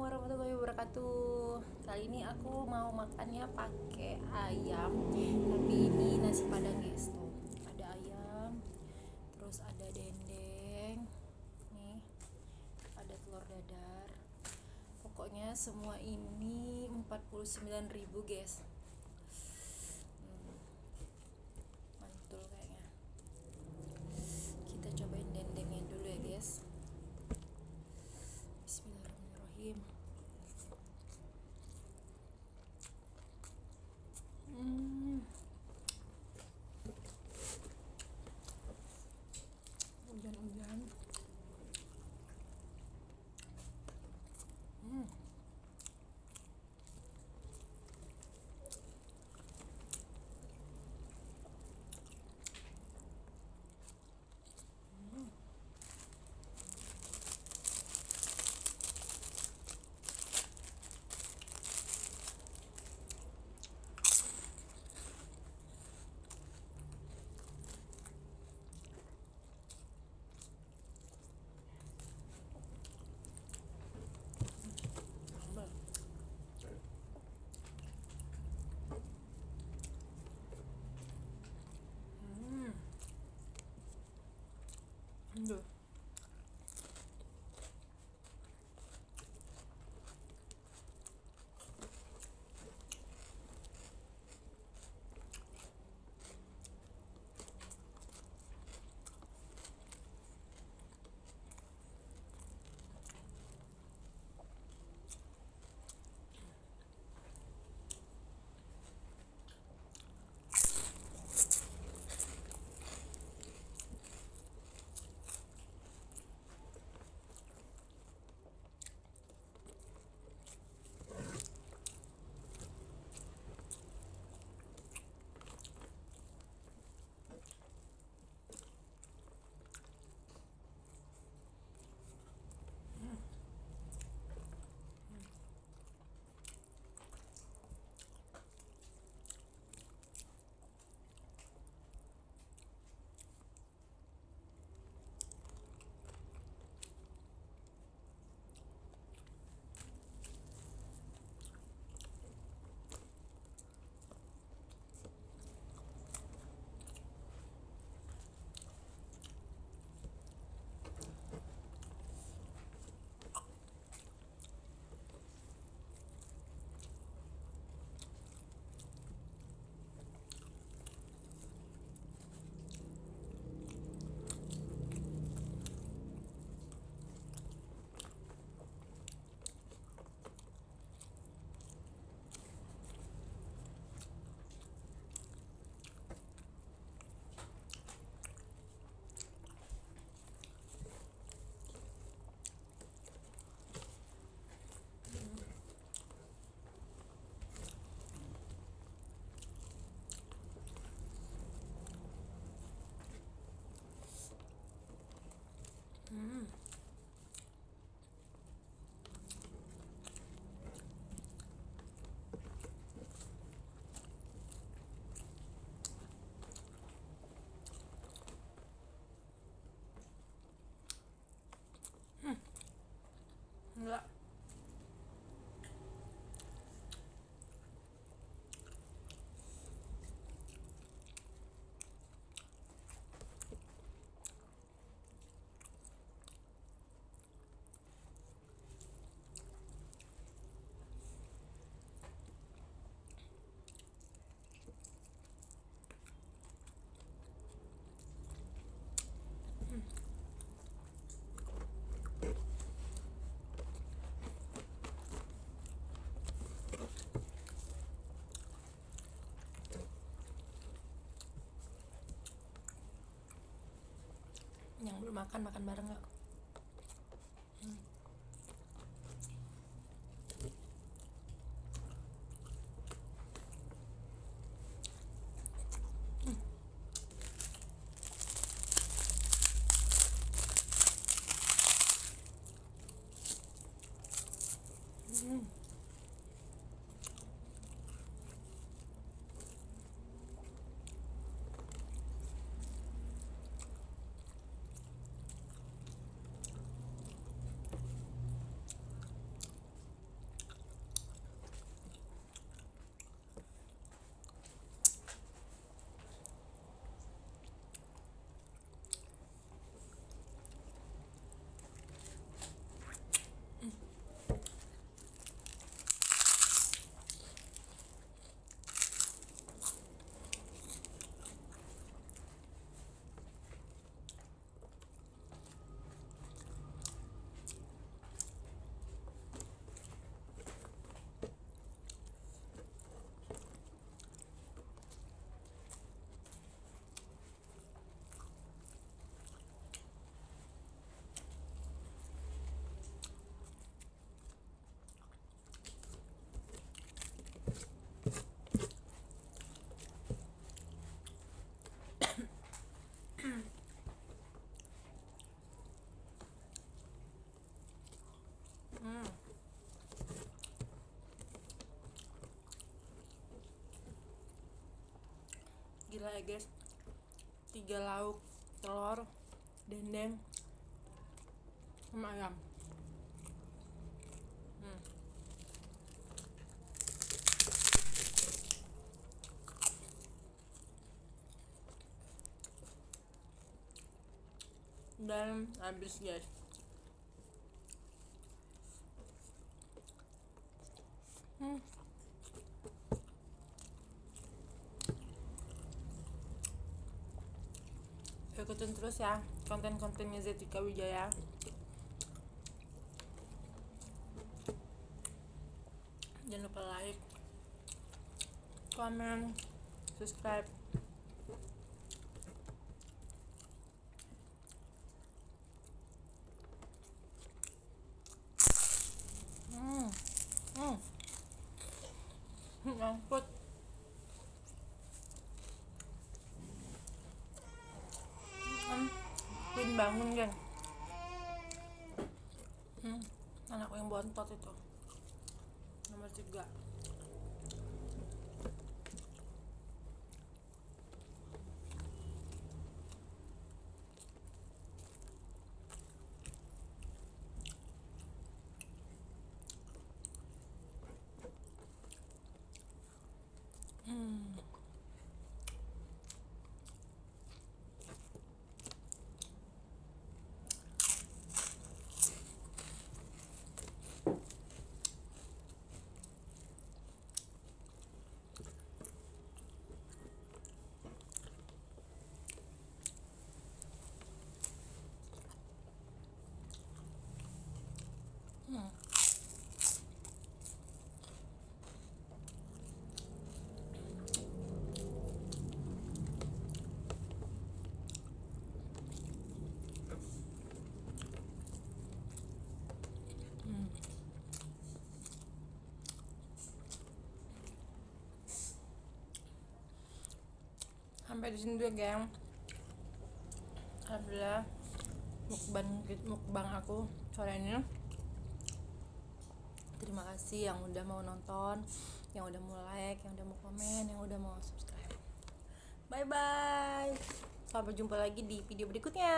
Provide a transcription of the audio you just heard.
warahmatullahi wabarakatuh. Kali ini aku mau makannya pakai ayam Tapi ini nasi padang guys tuh. Ada ayam Terus ada dendeng Nih Ada telur dadar. Pokoknya semua ini 49.000 guys No. Belum makan makan bareng nggak? Hmm. Gila ya guys. Tiga lauk telur dendeng sama ayam. Hmm. dan habis guys hmm. Ikutin terus ya konten-kontennya Zetika Wijaya. Jangan lupa like comment subscribe hmm hmm nyangkut hmm Queen bangun kan hmm anakku yang bontot itu. Nomor tiga hmm hmm hmm sampai di sini dulu geng. Alhamdulillah mukbang mukbang aku sore ini. Terima kasih yang udah mau nonton yang udah mau like yang udah mau komen yang udah mau subscribe. Bye bye sampai jumpa lagi di video berikutnya